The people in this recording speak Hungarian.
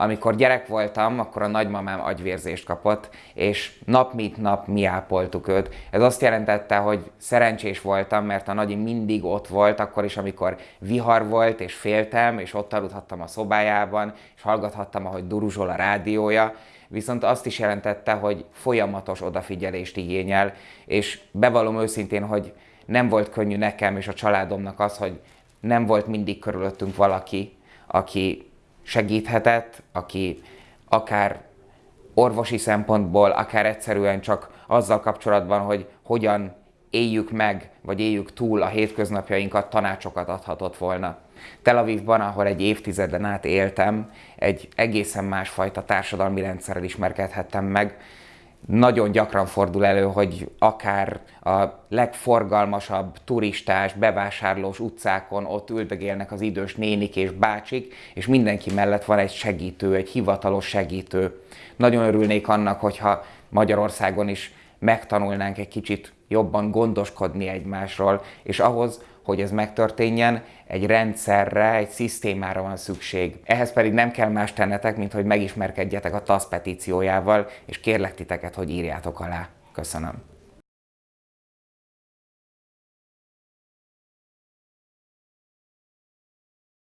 Amikor gyerek voltam, akkor a nagymamám agyvérzést kapott, és nap mint nap mi ápoltuk őt. Ez azt jelentette, hogy szerencsés voltam, mert a nagyi mindig ott volt, akkor is, amikor vihar volt, és féltem, és ott aludhattam a szobájában, és hallgathattam, ahogy duruzsol a rádiója, viszont azt is jelentette, hogy folyamatos odafigyelést igényel, és bevallom őszintén, hogy nem volt könnyű nekem és a családomnak az, hogy nem volt mindig körülöttünk valaki, aki segíthetett, aki akár orvosi szempontból, akár egyszerűen csak azzal kapcsolatban, hogy hogyan éljük meg, vagy éljük túl a hétköznapjainkat, tanácsokat adhatott volna. Tel Avivban, ahol egy évtizeden át éltem, egy egészen másfajta társadalmi rendszerrel ismerkedhettem meg, nagyon gyakran fordul elő, hogy akár a legforgalmasabb turistás, bevásárlós utcákon ott üldögélnek az idős nénik és bácsik, és mindenki mellett van egy segítő, egy hivatalos segítő. Nagyon örülnék annak, hogyha Magyarországon is megtanulnánk egy kicsit jobban gondoskodni egymásról, és ahhoz, hogy ez megtörténjen, egy rendszerre, egy szisztémára van szükség. Ehhez pedig nem kell más tennetek, mint hogy megismerkedjetek a TASZ petíciójával, és kérlek titeket, hogy írjátok alá. Köszönöm.